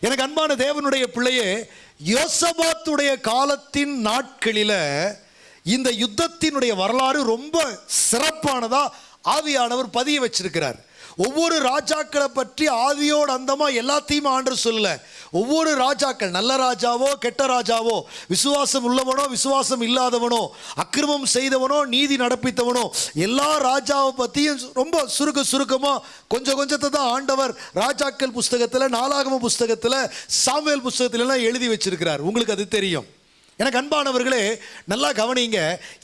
எனக்கு அன்பான தேவனுடைய பிள்ளையே யோசபாத்துடைய காலத்தின் நாட்களில் இந்த யுத்தத்தினுடைய வரலாறு ரொம்ப சிறப்பானதா ஆவியானவர் பதிய வச்சிருக்கிறார். ஒவ்வொரு ராஜாக்களை பற்றி ஆதியோடு அந்தமா எல்லாத்தையும் ஆண்டு சொல்லல. ஒவ்வொரு ராஜாக்கள் நல்ல ராஜாவோ கெட்ட ராஜாவோ விசுவாசம் உள்ளவனோ விசுவாசம் இல்லாதவனோ அக்கிரமம் செய்தவனோ நீதி நடப்பித்தவனோ எல்லா ராஜாவை பற்றியும் ரொம்ப சுருக்க சுருக்கமாக கொஞ்சம் கொஞ்சத்தை தான் ஆண்டவர் ராஜாக்கள் புஸ்தகத்தில் நாலாகம புஸ்தகத்தில் சாமியல் புஸ்தகத்திலலாம் எழுதி வச்சிருக்கிறார். உங்களுக்கு அது தெரியும். எனக்கு அன்பானவர்களே நல்லா கவனிங்க.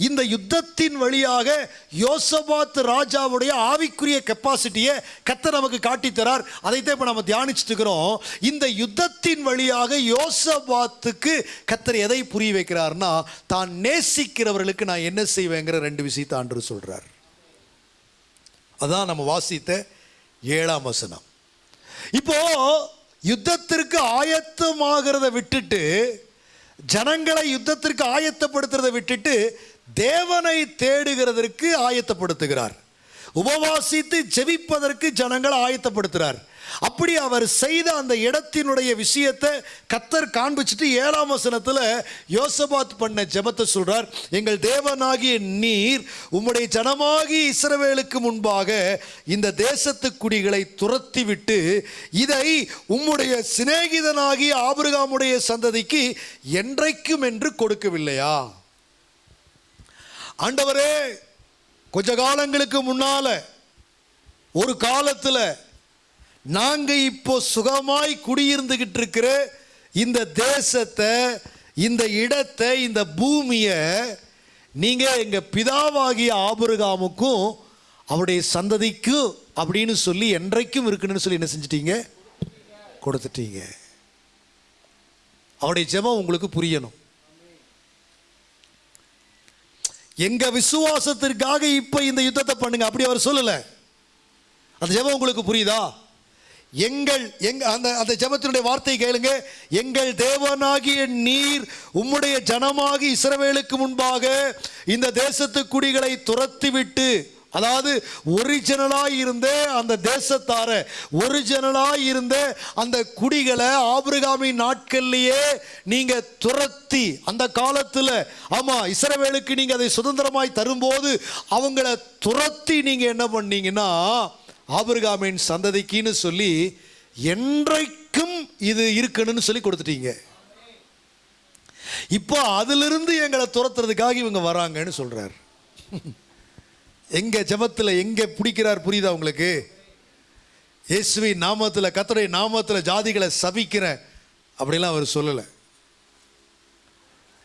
இந்த யுத்தத்தின் வழியாக யோசபாத் ராஜாவுடைய ஆவிக்குரிய கெப்பாசிட்டியை கத்தர் நமக்கு காட்டித்தரார். அதைத்தான் இப்போ நம்ம தியானிச்சுட்டு இருக்கிறோம். இந்த யுத்தத்தின் வழியாக யோசபாத்துக்கு கத்தர் எதை புரிய வைக்கிறார்னா தான் நேசிக்கிறவர்களுக்கு நான் என்ன செய்வேங்கிற ரெண்டு விஷயத்தை ஆண்டு சொல்கிறார் அதான் நம்ம வாசித்த ஏழாம் வசனம். இப்போ யுத்தத்திற்கு ஆயத்தமாகிறத விட்டுட்டு ஜனங்களை யுத்தத்திற்கு ஆயத்தப்படுத்துறதை விட்டுட்டு தேவனை தேடுகிறதற்கு ஆயத்தப்படுத்துகிறார். உபவாசித்து ஜெபிப்பதற்கு ஜனங்களை ஆயத்தப்படுத்துகிறார். அப்படி அவர் செய்த அந்த இடத்தினுடைய விஷயத்தை கத்தர் காண்பிச்சுட்டு ஏழாம் வசனத்தில் யோசபாத் பண்ண ஜபத்தை சொல்றார் எங்கள் தேவனாகிய நீர் உம்முடைய ஜனமாகி இஸ்ரவேலுக்கு முன்பாக இந்த தேசத்து குடிகளை துரத்தி விட்டு இதை உம்முடைய சிநேகிதனாகிய ஆபிரகாமுடைய சந்ததிக்கு என்றைக்கும் என்று கொடுக்கவில்லையா? ஆண்டவரே கொஞ்ச காலங்களுக்கு முன்னால ஒரு காலத்துல நாங்கள் இப்போ சுகமாய் குடியிருந்துக்கிட்டு இருக்கிற இந்த தேசத்தை இந்த இடத்தை இந்த பூமியை நீங்கள் எங்கள் பிதாவாகிய ஆபுருகாமுக்கும் அவருடைய சந்ததிக்கும் அப்படின்னு சொல்லி என்றைக்கும் இருக்குன்னு சொல்லி என்ன செஞ்சிட்டீங்க? கொடுத்துட்டீங்க. அவருடைய ஜெபம் உங்களுக்கு புரியணும். எங்க விசுவாசத்திற்காக இப்ப இந்த யுத்தத்தை பண்ணுங்க. அப்படி அவர் சொல்லல. அந்த ஜெபம் உங்களுக்கு புரியுதா? எங்கள் எங்க அந்த அந்த ஜபத்தினுடைய வார்த்தை கேளுங்க. எங்கள் தேவனாகிய நீர் உம்முடைய ஜனமாகி இஸ்ரவேலுக்கு முன்பாக இந்த தேசத்து குடிகளை துரத்திவிட்டு அதாவது ஒரிஜினலாக இருந்த அந்த தேசத்தார ஒரிஜினலாக இருந்த அந்த குடிகளை ஆபிரகாமி நாட்கள்லேயே நீங்கள் துரத்தி அந்த காலத்தில் ஆமாம் இஸ்ரவேலுக்கு நீங்கள் அதை சுதந்திரமாய் தரும்போது அவங்கள துரத்தி நீங்கள் என்ன பண்ணீங்கன்னா ஆபிரகாமின் சந்ததிக்குன்னு சொல்லி என்றைக்கும் இது இருக்கணும்னு சொல்லி கொடுத்துட்டீங்க. இப்போ அதிலிருந்து எங்களை துரத்துறதுக்காக இவங்க வராங்கன்னு சொல்றார். எங்க ஜெபத்தில் எங்க பிடிக்கிறார் புரியுதா உங்களுக்கு? இயேசுவி நாமத்தில் கத்தரை நாமத்தில் ஜாதிகளை சபிக்கிறேன் அப்படிலாம் அவர் சொல்லலை.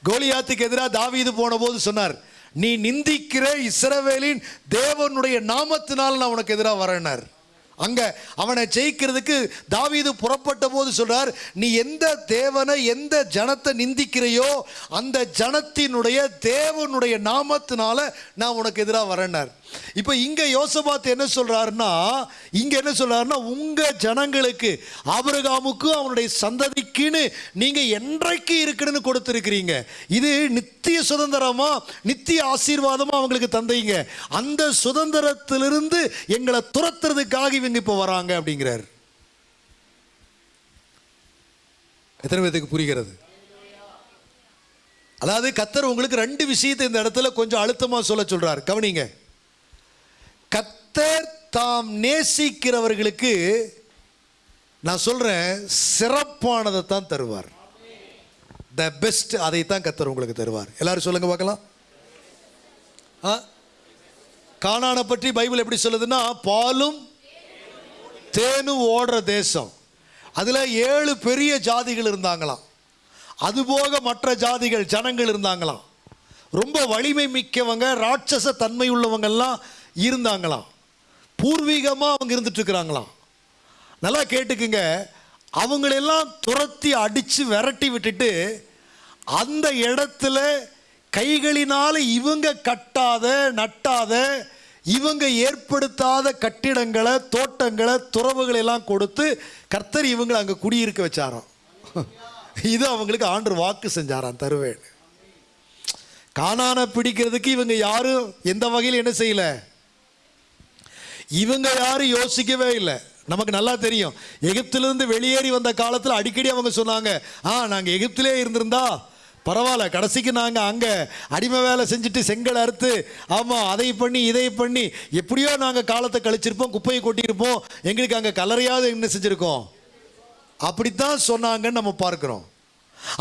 கோலியாத்துக்கு எதிராக தாவீது போன போது சொன்னார் நீ நிந்திக்கிற இஸ்ரவேலின் தேவனுடைய நாமத்தினால் நான் உனக்கு எதிராக வரேனார். அங்க அவனை ஜெயிக்கிறதுக்கு தாவீது புறப்பட்ட போது சொல்றார் நீ எந்த தேவனை எந்த ஜனத்தை நிந்திக்கிறையோ அந்த ஜனத்தினுடைய தேவனுடைய நாமத்தினால நான் உனக்கு எதிராக வரேனார் இப்போ இங்க யோசபாத் என்ன சொல்றாருன்னா இங்க என்ன சொல்றாருன்னா உங்க ஜனங்களுக்கு ஆபிரகாமுக்கும் அவனுடைய சந்ததிக்குன்னு நீங்க என்றைக்கு இருக்குன்னு கொடுத்துருக்கிறீங்க. இது நித்திய சுதந்திரமா நித்திய ஆசீர்வாதமா அவங்களுக்கு தந்தீங்க. அந்த சுதந்திரத்திலிருந்து எங்களை துரத்துறதுக்காக இவங்க இப்போ வராங்க அப்படிங்கிறார். எத்தனை பேத்துக்கு புரிகிறது? அதாவது கத்தர் உங்களுக்கு ரெண்டு விஷயத்தை இந்த இடத்துல கொஞ்சம் அழுத்தமா சொல்ல சொல்றார். கவனிங்க. கத்தர் தாம் நேசிக்கிறவர்களுக்கு நான் சொல்றேன் சிறப்பானதை தான் தருவார். த பெஸ்ட் அதை தான் கத்தர் உங்களுக்கு தருவார். எல்லாரும் சொல்லுங்க பார்க்கலாம். ஆ? பற்றி பைபிள் எப்படி சொல்லுதுன்னா பாலும் தேனு ஓடுற தேசம். அதில் ஏழு பெரிய ஜாதிகள் இருந்தாங்களாம். அதுபோக மற்ற ஜாதிகள் ஜனங்கள் இருந்தாங்களாம். ரொம்ப வலிமை மிக்கவங்க ராட்சச தன்மை உள்ளவங்கெல்லாம் இருந்தாங்களாம். பூர்வீகமாக அவங்க இருந்துட்டுருக்குறாங்களாம் நல்லா கேட்டுக்குங்க. அவங்களெல்லாம் துரத்தி அடித்து விரட்டி விட்டுட்டு அந்த இடத்துல கைகளினால் இவங்க கட்டாத நட்டாத இவங்க ஏற்படுத்தாத கட்டிடங்களை தோட்டங்களை துறவுகளை எல்லாம் கொடுத்து கர்த்தர் இவங்களை அங்கே குடியிருக்க வச்சாராம். இது அவங்களுக்கு ஆண்டு வாக்கு செஞ்சாராம் தருவேன். காணான பிடிக்கிறதுக்கு இவங்க யாரும் எந்த வகையில் என்ன செய்யல? இவங்க யாரும் யோசிக்கவே இல்லை. நமக்கு நல்லா தெரியும். எகிப்திலிருந்து வெளியேறி வந்த காலத்தில் அடிக்கடி அவங்க சொன்னாங்க ஆ நாங்கள் எகிப்திலே இருந்திருந்தா பரவாயில்ல கடைசிக்கு நாங்கள் அங்கே அடிமை வேலை செஞ்சுட்டு செங்கல் அறுத்து ஆமாம் அதை பண்ணி இதை பண்ணி எப்படியோ நாங்கள் காலத்தை கழிச்சிருப்போம் குப்பையை கொட்டியிருப்போம் எங்களுக்கு அங்கே கலரையாவது என்ன செஞ்சுருக்கோம்? அப்படித்தான் சொன்னாங்கன்னு நம்ம பார்க்குறோம்.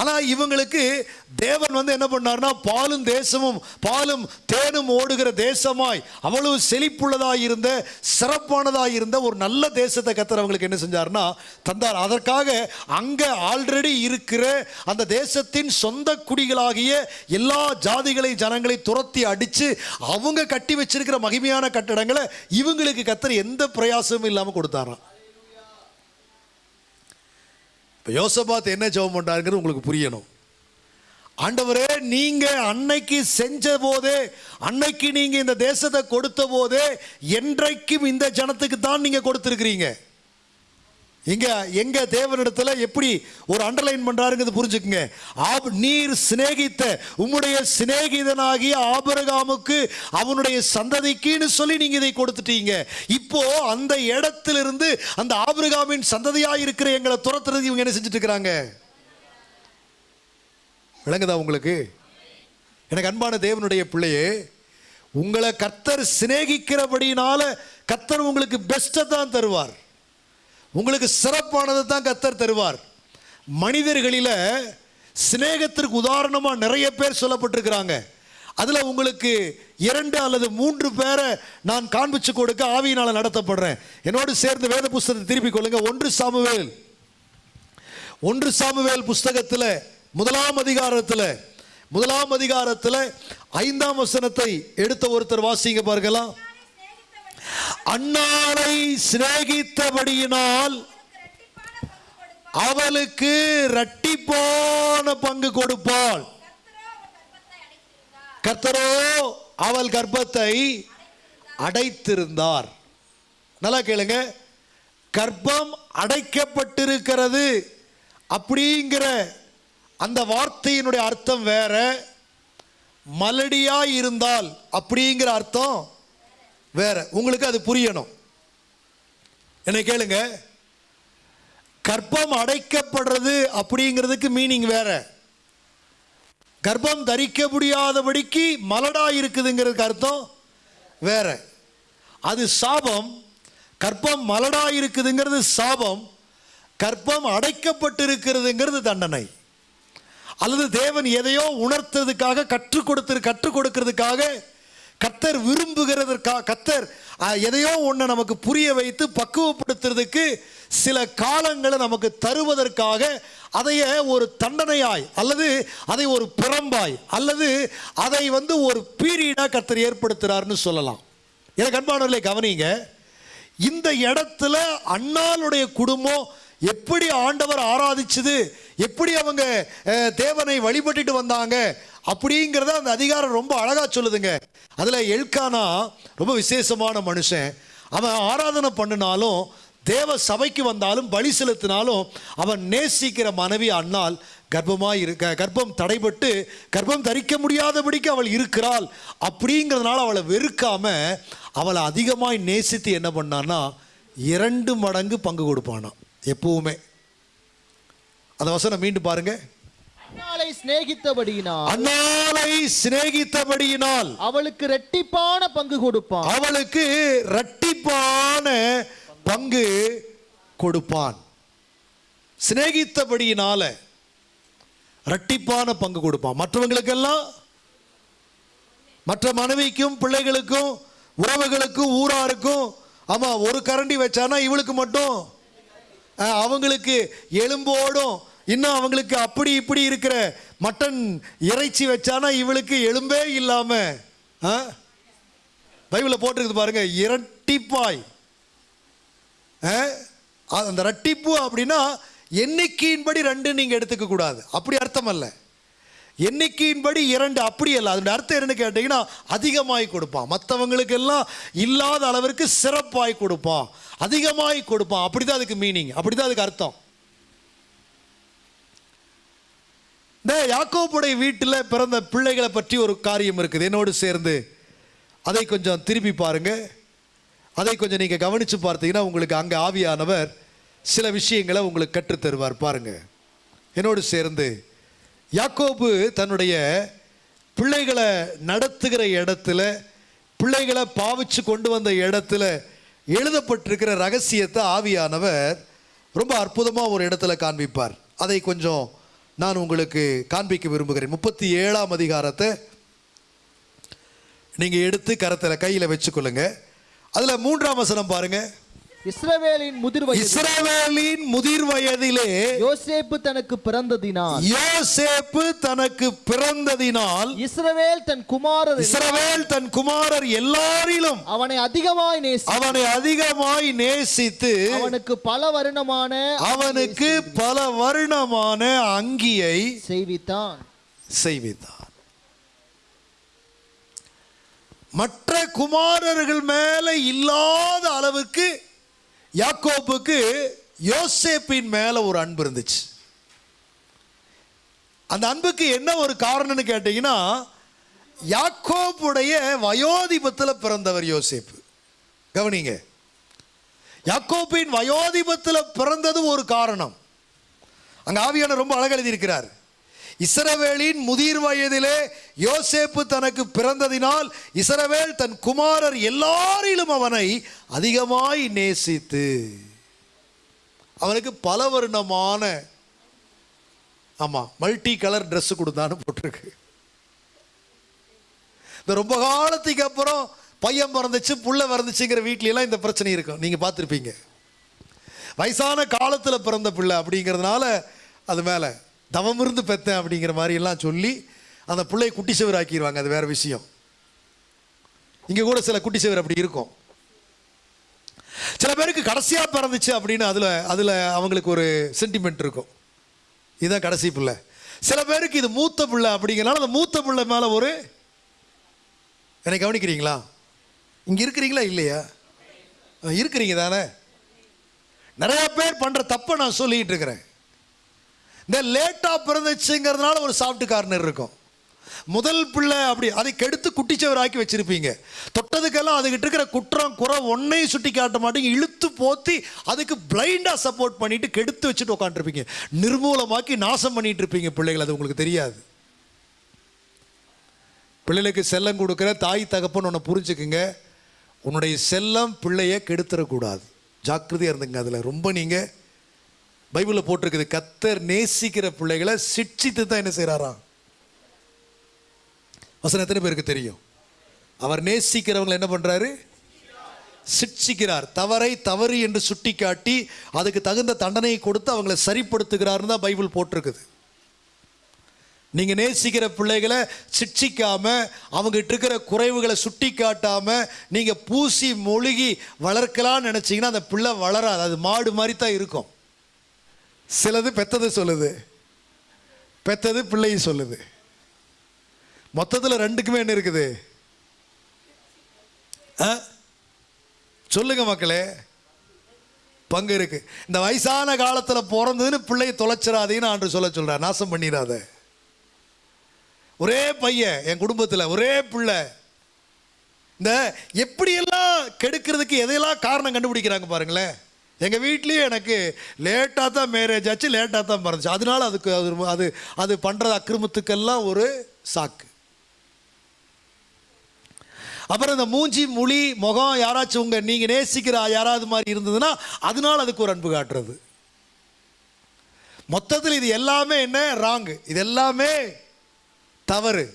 ஆனால் இவங்களுக்கு தேவன் வந்து என்ன பண்ணார்னா பாலும் தேசமும் பாலும் தேனும் ஓடுகிற தேசமாய் அவ்வளவு செழிப்புள்ளதாக இருந்த சிறப்பானதாய் இருந்த ஒரு நல்ல தேசத்தை கத்தர் அவங்களுக்கு என்ன செஞ்சார்னா தந்தார். அதற்காக அங்கே ஆல்ரெடி இருக்கிற அந்த தேசத்தின் சொந்த குடிகளாகிய எல்லா ஜாதிகளை ஜனங்களை துரத்தி அடித்து அவங்க கட்டி வச்சிருக்கிற மகிமையான கட்டடங்களை இவங்களுக்கு கத்தர் எந்த பிரயாசமும் இல்லாமல் கொடுத்தாராம். இப்போ யோசபாத் என்ன ஜெபம் பண்ணுறாருங்கிறது உங்களுக்கு புரியணும். ஆண்டவரே நீங்கள் அன்னைக்கு செஞ்ச போதே அன்னைக்கு நீங்கள் இந்த தேசத்தை கொடுத்த போதே என்றைக்கும் இந்த ஜனத்துக்கு தான் நீங்கள் கொடுத்துருக்கிறீங்க. இங்கே எங்கே தேவனிடத்தில் எப்படி ஒரு அண்டர்லைன் பண்ணுறாருங்கிறது புரிஞ்சுக்குங்க. ஆப் நீர் சிநேகித்த உம்முடைய சிநேகிதனாகிய ஆபரகாமுக்கு அவனுடைய சந்ததிக்குன்னு சொல்லி நீங்கள் இதை கொடுத்துட்டீங்க. இப்போ அந்த இடத்திலிருந்து அந்த ஆபரகாமின் சந்ததியாக இருக்கிற எங்களை துரத்துறது இவங்க என்ன செஞ்சுட்டு இருக்கிறாங்க விளங்குதா உங்களுக்கு? எனக்கு அன்பான தேவனுடைய பிள்ளையே உங்களை கர்த்தர் சிநேகிக்கிறபடினால கர்த்தர் உங்களுக்கு பெஸ்ட்டை தான் தருவார். உங்களுக்கு சிறப்பானதை தான் கத்தர் தருவார். மனிதர்களில் சிநேகத்திற்கு உதாரணமாக நிறைய பேர் சொல்லப்பட்டிருக்கிறாங்க. அதில் உங்களுக்கு இரண்டு அல்லது மூன்று பேரை நான் காண்பிச்சு கொடுக்க ஆவியினால் நடத்தப்படுறேன். என்னோடு சேர்ந்து வேத புஸ்தகத்தை திருப்பிக் கொள்ளுங்க. ஒன்று சாமுவேல். ஒன்று சாமுவேல் புஸ்தகத்தில் முதலாம் அதிகாரத்தில் முதலாம் அதிகாரத்தில் ஐந்தாம் வசனத்தை எடுத்த ஒருத்தர் வாசிங்க பார்க்கலாம் அன்னாளை சிநேகித்தபடியினால் அவளுக்கு இரட்டிப்பான பங்கு கொடுப்பாள். கர்த்தரோ அவள் கர்ப்பத்தை அடைத்திருந்தார். நல்லா கேளுங்க. கர்ப்பம் அடைக்கப்பட்டிருக்கிறது அப்படிங்கிற அந்த வார்த்தையினுடைய அர்த்தம் வேற. மலடியா இருந்தால் அப்படிங்கிற அர்த்தம் வேற உங்களுக்கு அது புரியணும். என்ன கேளுங்க. கர்ப்பம் அடைக்கப்படுறது அப்படிங்கிறதுக்கு மீனிங் வேற. கர்ப்பம் தரிக்க முடியாதபடிக்கு மலடா இருக்குதுங்கிறதுக்கு அர்த்தம் வேற. அது சாபம் கர்ப்பம் மலடா இருக்குதுங்கிறது சாபம் கர்ப்பம் அடைக்கப்பட்டிருக்கிறதுங்கிறது தண்டனை. அல்லது தேவன் எதையோ உணர்த்ததுக்காக கற்றுக் கொடுத்து கற்றுக் கொடுக்கிறதுக்காக கத்தர் விரும்புகிறதற்காக கத்தர் எதையோ ஒன்று நமக்கு புரிய வைத்து பக்குவப்படுத்துறதுக்கு சில காலங்களை நமக்கு தருவதற்காக அதைய ஒரு தண்டனையாய் அல்லது அதை ஒரு பிறம்பாய் அல்லது அதை வந்து ஒரு பீரியடாக கத்தர் ஏற்படுத்துகிறார்னு சொல்லலாம். எனக்கு அன்பானவர்களை கவனிங்க. இந்த இடத்துல அண்ணாளுடைய குடும்பம் எப்படி ஆண்டவர் ஆராதிச்சது? எப்படி அவங்க தேவனை வழிபட்டுட்டு வந்தாங்க? அப்படிங்கிறத அந்த அதிகாரம் ரொம்ப அழகாக சொல்லுதுங்க. அதில் எல்கானா ரொம்ப விசேஷமான மனுஷன். அவன் ஆராதனை பண்ணினாலும் தேவ சபைக்கு வந்தாலும் பலி செலுத்தினாலும் அவன் நேசிக்கிற மனைவி அன்னால் கர்ப்பமாக இருக்க கர்ப்பம் தடைபட்டு கர்ப்பம் தரிக்க முடியாதபடிக்கு அவள் இருக்கிறாள். அப்படிங்கிறதுனால அவளை வெறுக்காம அவளை அதிகமாய் நேசித்து என்ன பண்ணான்னா இரண்டு மடங்கு பங்கு கொடுப்பானான் எப்பவுமே. அந்த வசனம் மீண்டும் பாருங்க. அன்னாளை சிநேகித்தபடியினால் அண்ணாலை சிநேகித்தபடியினால் அவளுக்கு ரெட்டிப்பான பங்கு கொடுப்பான். அவளுக்கு இரட்டிப்பான பங்கு கொடுப்பான். சிநேகித்தபடியினால இரட்டிப்பான பங்கு கொடுப்பான். மற்றவங்களுக்கெல்லாம் மற்ற மனைவிக்கும் பிள்ளைகளுக்கும் உறவுகளுக்கும் ஊராருக்கும் ஆமா ஒரு கரண்டி வச்சானா இவளுக்கு மட்டும் அவங்களுக்கு எலும்போடும் இன்னும் அவங்களுக்கு அப்படி இப்படி இருக்கிற மட்டன் இறைச்சி வச்சானா இவளுக்கு எலும்பே இல்லாம ஆ? பைபிளில் போட்டிருக்குது பாருங்க இரட்டிப்பாய் ஆ? அந்த ரட்டிப்பு அப்படின்னா எண்ணிக்கையின்படி ரெண்டு நீங்க எடுத்துக்க கூடாது அப்படி அர்த்தம் அல்ல எண்ணிக்கையின்படி இரண்டு அப்படி அல்ல. அதோட அர்த்தம் என்னன்னு கேட்டீங்கன்னா அதிகமாய் கொடுப்பான். மற்றவங்களுக்கு எல்லாம் இல்லாத அளவிற்கு சிறப்பாய் கொடுப்பான். அதிகமாய் கொடுப்பான். அப்படி தான் அதுக்கு மீனிங் அப்படி தான் அதுக்கு அர்த்தம். இந்த யாக்கோப்புடைய வீட்டில் பிறந்த பிள்ளைகளை பற்றி ஒரு காரியம் இருக்குது. என்னோடு சேர்ந்து அதை கொஞ்சம் திருப்பி பாருங்க. அதை கொஞ்சம் நீங்கள் கவனித்து பார்த்தீங்கன்னா உங்களுக்கு அங்கே ஆவியானவர் சில விஷயங்களை உங்களுக்கு கற்றுத்தருவார். பாருங்கள் என்னோடு சேர்ந்து யாக்கோபு தன்னுடைய பிள்ளைகளை நடத்துகிற இடத்துல பிள்ளைகளை பாவிச்சு கொண்டு வந்த இடத்துல எழுதப்பட்டிருக்கிற ரகசியத்தை ஆவியானவர் ரொம்ப அற்புதமாக ஒரு இடத்துல காண்பிப்பார். அதை கொஞ்சம் நான் உங்களுக்கு காண்பிக்க விரும்புகிறேன். முப்பத்தி ஏழாம் அதிகாரத்தை நீங்கள் எடுத்து கரத்தில் கையில் வச்சுக்கொள்ளுங்க. அதில் மூன்றாம் வசனம் பாருங்கள் இஸ்ரவேலின் முதிர் வயது இஸ்ரவேலின் முதிர் வயதிலே யோசேப்பு தனக்கு பிறந்ததினால். யோசேப்பு தனக்கு பிறந்ததினால் இஸ்ரவேல் தன் குமாரர் இஸ்ரவேல் தன் குமாரர் எல்லாரிலும் அவனை அதிகமாய் நேசி அவனை அதிகமாய் நேசித்து அவனுக்கு பல வருணமான அவனுக்கு பல வருணமான அங்கியை செய்வித்தான். செய்வித்தார் மற்ற குமாரர்கள் மேல இல்லாத அளவுக்கு யாக்கோப்புக்கு யோசேப்பின் மேல ஒரு அன்பு இருந்துச்சு. அந்த அன்புக்கு என்ன ஒரு காரணம்னு கேட்டீங்கன்னா யாக்கோப்புடைய வயோதிபத்தில் பிறந்தவர் யோசேப்பு. கவனிங்க. யாக்கோப்பின் வயோதிபத்தில் பிறந்தது ஒரு காரணம். அங்க ஆவியான ரொம்ப அழகெழுதி எழுதியிருக்கிறார் இஸ்ரவேலின் முதிர் வயதிலே யோசேப்பு தனக்கு பிறந்ததினால் இஸ்ரவேல் தன் குமாரர் எல்லாரிலும் அவனை அதிகமாய் நேசித்து அவனுக்கு பல வருணமான ஆமாம் மல்டி கலர் ட்ரெஸ்ஸு கொடுத்தான்னு போட்டிருக்கு. இந்த ரொம்ப காலத்துக்கு அப்புறம் பையன் பிறந்துச்சு புள்ள பிறந்துச்சுங்கிற வீட்லலாம் இந்த பிரச்சனை இருக்கும். நீங்கள் பார்த்துருப்பீங்க. வயசான காலத்தில் பிறந்த பிள்ளை அப்படிங்கிறதுனால அது மேலே. தவம் இருந்து பெத்தேன் அப்படிங்கிற மாதிரி எல்லாம் சொல்லி அந்த பிள்ளையை குட்டி சுவர் ஆக்கிடுவாங்க அது வேற விஷயம். இங்கே கூட சில குட்டி சுவர் அப்படி இருக்கும். சில பேருக்கு கடைசியாக பிறந்துச்சு அப்படின்னு அதில் அதில் அவங்களுக்கு ஒரு சென்டிமெண்ட் இருக்கும். இதுதான் கடைசி பிள்ளை. சில பேருக்கு இது மூத்த பிள்ளை அப்படிங்கிறனால அந்த மூத்த பிள்ளை மேலே ஒரு என்னை கவனிக்கிறீங்களா? இங்கே இருக்கிறீங்களா இல்லையா? இருக்கிறீங்க தானே? நிறைய பேர் பண்ற தப்பை நான் சொல்லிட்டு இருக்கிறேன். இந்த லேட்டாக பிறந்துச்சுங்கிறதுனால ஒரு சாஃப்ட் கார்னர் இருக்கும். முதல் பிள்ளை அப்படி அதை கெடுத்து குட்டிச்சவராக்கி வச்சுருப்பீங்க. தொட்டதுக்கெல்லாம் அதுகிட்ட இருக்கிற குற்றம் குறை ஒன்னையும் சுட்டி காட்ட மாட்டீங்க. இழுத்து போத்தி அதுக்கு பிளைண்டாக சப்போர்ட் பண்ணிட்டு கெடுத்து வச்சுட்டு உட்காந்துருப்பீங்க நிர்மூலமாக்கி நாசம் பண்ணிட்டு இருப்பீங்க பிள்ளைகள் அது உங்களுக்கு தெரியாது. பிள்ளைகளுக்கு செல்லம் கொடுக்குற தாய் தகப்பன்னு ஒன்று புரிஞ்சுக்குங்க. உன்னுடைய செல்லம் பிள்ளைய கெடுத்துடக்கூடாது ஜாக்கிரதையாக இருந்துங்க அதில் ரொம்ப நீங்கள் பைபிளில் போட்டிருக்குது கத்தர் நேசிக்கிற பிள்ளைகளை சிட்சித்து தான் என்ன செய்கிறாராம் வசனம் எத்தனை பேருக்கு தெரியும்? அவர் நேசிக்கிறவங்களை என்ன பண்ணுறாரு சிட்சிக்கிறார். தவறை தவறு என்று சுட்டி காட்டி அதுக்கு தகுந்த தண்டனையை கொடுத்து அவங்களை சரிப்படுத்துகிறார்னு தான் பைபிள் போட்டிருக்குது. நீங்கள் நேசிக்கிற பிள்ளைகளை சிட்சிக்காமல் அவங்ககிட்ட இருக்கிற குறைவுகளை சுட்டி காட்டாமல் நீங்கள் பூசி மொழுகி வளர்க்கலான்னு நினச்சிங்கன்னா அந்த பிள்ளை வளராது. அது மாடு மாதிரி தான் இருக்கும். சிலது பெத்தது சொல்லுது. பெத்தது பிள்ளையை சொல்லுது. மொத்தத்தில் ரெண்டுக்குமே என்ன இருக்குது? ஆ? சொல்லுங்க மக்களே. பங்கு இருக்கு. இந்த வயசான காலத்தில் பிறந்ததுன்னு பிள்ளையை தொலைச்சிடாதீன்னு ஆண்டு சொல்ல சொல்கிறேன் நாசம் பண்ணிடாத. ஒரே பையன் என் குடும்பத்தில் ஒரே பிள்ளை. இந்த எப்படியெல்லாம் கெடுக்கிறதுக்கு எதையெல்லாம் காரணம் கண்டுபிடிக்கிறாங்க பாருங்களேன். எங்கள் வீட்லேயும் எனக்கு லேட்டாக தான் மேரேஜ் ஆச்சு லேட்டாக தான் பிறந்துச்சு. அதனால அதுக்கு அது அது அது பண்ணுற அக்கிரமத்துக்கெல்லாம் ஒரு சாக்கு. அப்புறம் இந்த மூஞ்சி முழி முகம் யாராச்சும் உங்கள் நீங்கள் நேசிக்கிற யாராவது மாதிரி இருந்ததுன்னா அதனால அதுக்கு ஒரு அன்பு காட்டுறது. மொத்தத்தில் இது எல்லாமே என்ன? ராங்கு இது எல்லாமே தவறு.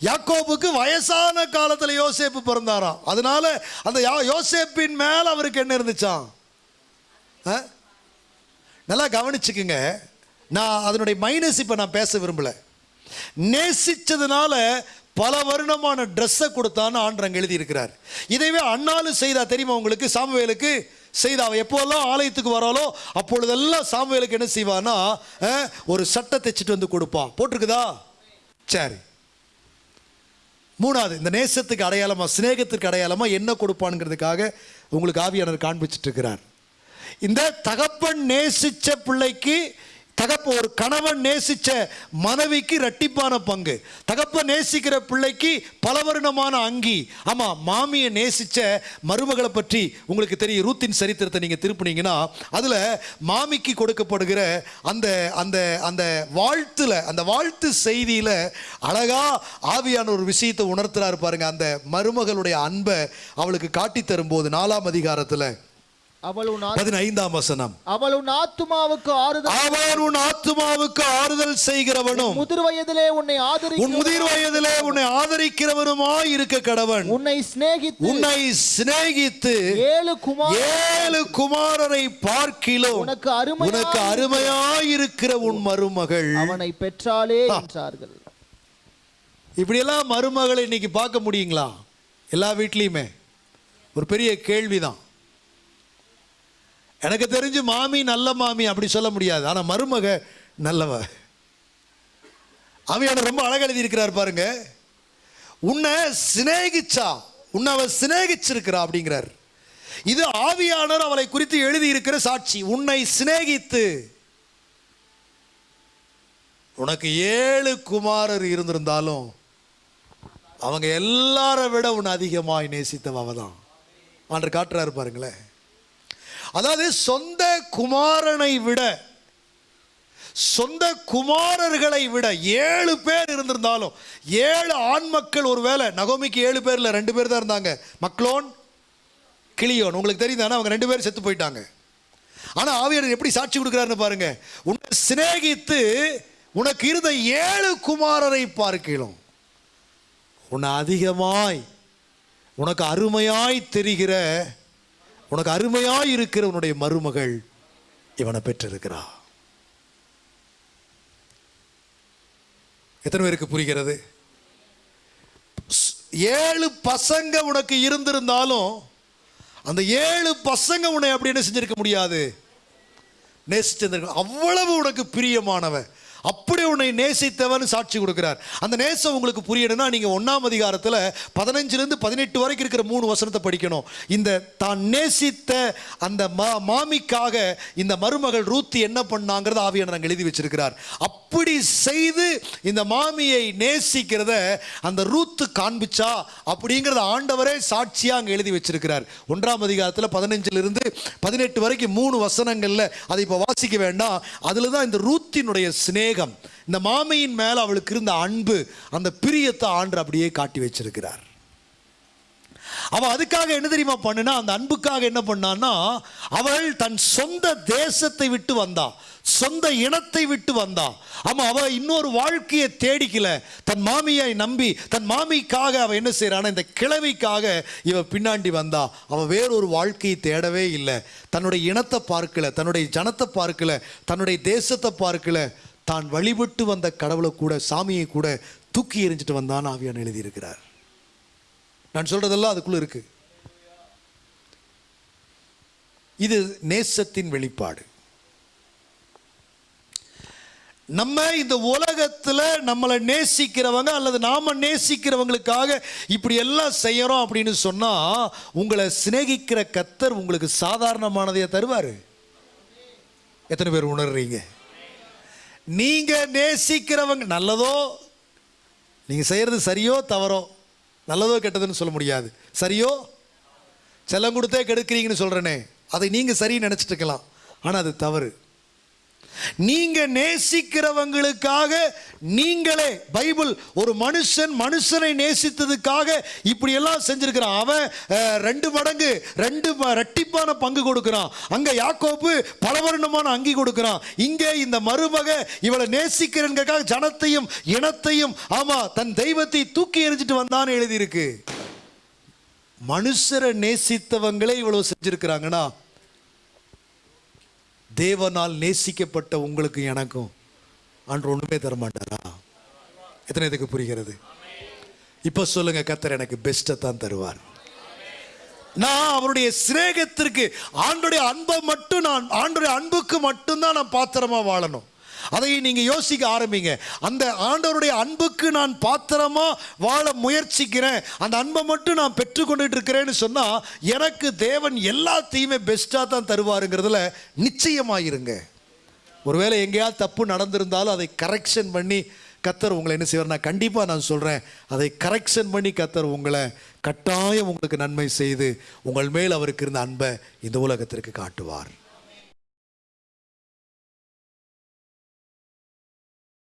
யாக்கோபுக்கு வயசான காலத்தில் யோசேப்பு பிறந்தாராம். அதனால அந்த யா- யோசேப்பின் மேல் அவருக்கு என்ன இருந்துச்சான் ஆ? நல்லா கவனிச்சுக்குங்க. நான் அதனுடைய மைனஸ் இப்போ நான் பேச விரும்பல. நேசித்ததுனால பல வருடமான ட்ரெஸ்ஸை கொடுத்தான்னு ஆண்டரங்க எழுதியிருக்கிறார். இதைவே அண்ணாலும் செய்தா தெரியுமா உங்களுக்கு? சாமுவேலுக்கு செய்தா. அவ எப்போல்லாம் ஆலயத்துக்கு வராலோ அப்பொழுதெல்லாம் சாமுவேலுக்கு என்ன செய்வான்னா ஒரு சட்டை தைச்சிட்டு வந்து கொடுப்பான். போட்டிருக்குதா? சரி. மூணாவது இந்த நேசத்துக்கு அடையாளமா சிநேகத்திற்கு அடையாளமா என்ன கொடுப்பானுங்கிறதுக்காக உங்களுக்கு ஆவியானவர் காண்பிச்சிட்டு இருக்கிறார் இந்த தகப்பன் நேசிச்ச பிள்ளைக்கு தகப்ப ஒரு கணவன் நேசித்த மனைவிக்கு ரட்டிப்பான பங்கு. தகப்ப நேசிக்கிற பிள்ளைக்கு பல அங்கி. ஆமாம் மாமியை நேசித்த மருமகளை பற்றி உங்களுக்கு தெரியும். ரூத்தின் சரித்திரத்தை நீங்கள் திருப்பினீங்கன்னா அதில் மாமிக்கு கொடுக்கப்படுகிற அந்த அந்த அந்த வாழ்த்துல அந்த வாழ்த்து செய்தியில் அழகா ஆவியான ஒரு விஷயத்தை உணர்த்துறாரு பாருங்க. அந்த மருமகளுடைய அன்பை அவளுக்கு காட்டி தரும்போது நாலாம் அதிகாரத்தில் அவள் உன் பதினைந்தாம் வசனம். அவள் உன் ஆத்துமாவுக்கு ஆறுதல் அவன் உன் ஆத்துமாவுக்கு ஆறுதல் செய்கிறவனும் முதிர் வயதிலே உன்னை ஆதரி உன் முதிர் வயதிலே உன்னை ஆதரிக்கிறவனுமாய் இருக்க கடவன். உன்னை சிநேகித்து உன்னை சிநேகித்து ஏழு குமார் ஏழு குமாரரை பார்க்கிலும் உனக்கு அருமையாய் உனக்கு அருமையாய் இருக்கிற உன் மருமகள். அவனை பெற்றாளே என்றார்கள். இப்படியெல்லாம் மருமகளை இன்னைக்கு பார்க்க முடியுங்களா? எல்லா வீட்லேயுமே. ஒரு பெரிய கேள்விதான். எனக்கு தெரிஞ்சு மாமி நல்ல மாமி அப்படி சொல்ல முடியாது. ஆனால் மருமக நல்லவ. அவையான ரொம்ப அழகு எழுதியிருக்கிறார் பாருங்க. உன்னை சிநேகிச்சா உன்னை அவள் சிநேகிச்சிருக்கிறா அப்படிங்கிறார். இது ஆவியானவர் அவளை குறித்து எழுதியிருக்கிற சாட்சி. உன்னை சிநேகித்து. உனக்கு ஏழு குமாரர் இருந்திருந்தாலும் அவங்க எல்லாரை விட உன்னை அதிகமாய் நேசித்தவ தான் ஆண்டர் காட்டுறாரு பாருங்களேன். அதாவது சொந்த குமாரனை விட சொந்த குமாரர்களை விட ஏழு பேர் இருந்திருந்தாலும் ஏழு ஆண் மக்கள் ஒருவேளை நகோமிக்கு ஏழு பேரில் ரெண்டு பேர் தான் இருந்தாங்க. மக்களோன் கிளியோன். உங்களுக்கு தெரியுதானே? அவங்க ரெண்டு பேரும் செத்து போயிட்டாங்க. ஆனால் ஆவியர் எப்படி சாட்சி கொடுக்குறாருன்னு பாருங்க. உன்னை சிநேகித்து உனக்கு இருந்த ஏழு குமாரரை பார்க்கலாம். உன்னை அதிகமாய் உனக்கு அருமையாய் தெரிகிற உனக்கு அருமையாய் இருக்கிற உன்னுடைய மருமகள் இவனை பெற்றிருக்கிறா. எத்தனை பேருக்கு புரிகிறது? ஏழு பசங்க உனக்கு இருந்திருந்தாலும் அந்த ஏழு பசங்க உன்னை அப்படி என்ன செஞ்சிருக்க முடியாது? நேசிச்சிருந்திருக்க அவ்வளவு உனக்கு பிரியமானவன். அப்படி உன்னை நேசித்தவன் சாட்சி கொடுக்கிறார். அந்த நேசம் உங்களுக்கு புரியணும்னா நீங்கள் ஒன்றாம் அதிகாரத்தில் பதினஞ்சுலேருந்து பதினெட்டு வரைக்கும் இருக்கிற மூணு வசனத்தை படிக்கணும். இந்த தான் நேசித்த அந்த மா மாமிக்காக இந்த மருமகள் ரூத்தி என்ன பண்ணாங்கிறத ஆவியான நாங்கள் எழுதி வச்சிருக்கிறார். அப்படி செய்து இந்த மாமியை நேசிக்கிறத அந்த ரூத்து காண்பிச்சா அப்படிங்கிறத ஆண்டவரே சாட்சியாக அங்கே எழுதி வச்சிருக்கிறார். ஒன்றாம் அதிகாரத்தில் பதினஞ்சுல இருந்து பதினெட்டு வரைக்கும் மூணு வசனங்கள்ல அதை இப்போ வாசிக்க வேண்டாம். அதுல தான் இந்த ரூத்தினுடைய சிநேகம் இந்த மாமியின் மேல அவளுக்கு இருந்த அன்பு அந்த பிரியத்தை ஆண்டு அப்படியே காட்டி வச்சிருக்கிறார். அவ அதுக்காக என்ன தெரியுமா பண்ணுனா அந்த அன்புக்காக என்ன பண்ணான்னா அவள் தன் சொந்த தேசத்தை விட்டு வந்தான் சொந்த இனத்தை விட்டு வந்தா ஆமா அவ இன்னொரு வாழ்க்கையை தேடிக்கல. தன் மாமியை நம்பி தன் மாமிக்காக அவ என்ன செய்றானா இந்த கிழவிக்காக இவ பின்னாண்டி வந்தா. அவ வேறொரு வாழ்க்கையை தேடவே இல்லை. தன்னுடைய இனத்தை பார்க்கல தன்னுடைய ஜனத்தை பார்க்கல தன்னுடைய தேசத்தை பார்க்கல. தான் வழிபட்டு வந்த கடவுளை கூட சாமியை கூட தூக்கி எறிஞ்சிட்டு வந்தான்னு ஆவியான் எழுதியிருக்கிறார். நான் சொல்றதெல்லாம் அதுக்குள்ள இருக்கு. இது நேசத்தின் வெளிப்பாடு. நம்ம இந்த உலகத்தில் நம்மளை நேசிக்கிறவங்க அல்லது நாம் நேசிக்கிறவங்களுக்காக இப்படி எல்லாம் செய்கிறோம் அப்படின்னு சொன்னால் உங்களை சிநேகிக்கிற கத்தர் உங்களுக்கு சாதாரணமானதையே தருவார். எத்தனை பேர் உணர்றீங்க? நீங்கள் நேசிக்கிறவங்க நல்லதோ நீங்கள் செய்கிறது சரியோ தவறோ நல்லதோ கெட்டதுன்னு சொல்ல முடியாது. சரியோ செல்லம் கொடுத்தே கெடுக்கிறீங்கன்னு சொல்கிறேனே அதை நீங்கள் சரின்னு நினச்சிட்டுக்கலாம் இருக்கலாம். அது தவறு. நீங்க நேசிக்கிறவங்களுக்காக நீங்களே பைபிள் ஒரு மனுஷன் மனுஷனை நேசித்ததுக்காக இப்படி எல்லாம் செஞ்சிருக்கிறான். அவன் ரெண்டு மடங்கு ரெண்டு ரெட்டிப்பான பங்கு கொடுக்கிறான். அங்க யாக்கோப்பு பலவர்ணமான அங்கி கொடுக்கிறான். இங்கே இந்த மருமக இவளை நேசிக்கிறதுக்காக ஜனத்தையும் இனத்தையும் ஆமா தன் தெய்வத்தை தூக்கி எறிஞ்சிட்டு வந்தான்னு எழுதியிருக்கு. மனுஷரை நேசித்தவங்களே இவ்வளவு செஞ்சிருக்கிறாங்கன்னா தேவனால் நேசிக்கப்பட்ட உங்களுக்கு எனக்கும் அன்று ஒன்றுமே தர மாட்டாரா எத்தனை இதுக்கு புரிகிறது? இப்போ சொல்லுங்க கத்தர் எனக்கு பெஸ்ட்டை தான் தருவார். நான் அவருடைய சிநேகத்திற்கு ஆண்டுடைய அன்பை மட்டும் நான் ஆண்டுடைய அன்புக்கு மட்டும்தான் நான் பாத்திரமா வாழணும். அதை நீங்கள் யோசிக்க ஆரம்பிங்க. அந்த ஆண்டவருடைய அன்புக்கு நான் பாத்திரமா வாழ முயற்சிக்கிறேன். அந்த அன்பை மட்டும் நான் பெற்றுக்கொண்டுட்டு இருக்கிறேன்னு சொன்னால் எனக்கு தேவன் எல்லாத்தையுமே பெஸ்ட்டாக தான் தருவாருங்கிறதுல நிச்சயமாயிருங்க. ஒருவேளை எங்கேயாவது தப்பு நடந்திருந்தாலும் அதை கரெக்ஷன் பண்ணி கத்தர் உங்களை என்ன செய்வார்? நான் கண்டிப்பாக நான் சொல்கிறேன் அதை கரெக்ஷன் பண்ணி கத்தர் உங்களை கட்டாயம் உங்களுக்கு நன்மை செய்து உங்கள் மேல் அவருக்கு இருந்த அன்பை இந்த உலகத்திற்கு காட்டுவார்.